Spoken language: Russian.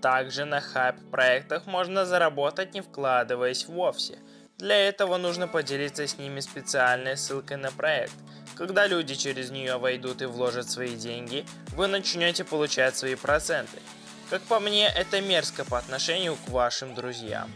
Также на хайп-проектах можно заработать не вкладываясь вовсе. Для этого нужно поделиться с ними специальной ссылкой на проект. Когда люди через нее войдут и вложат свои деньги, вы начнете получать свои проценты. Как по мне, это мерзко по отношению к вашим друзьям.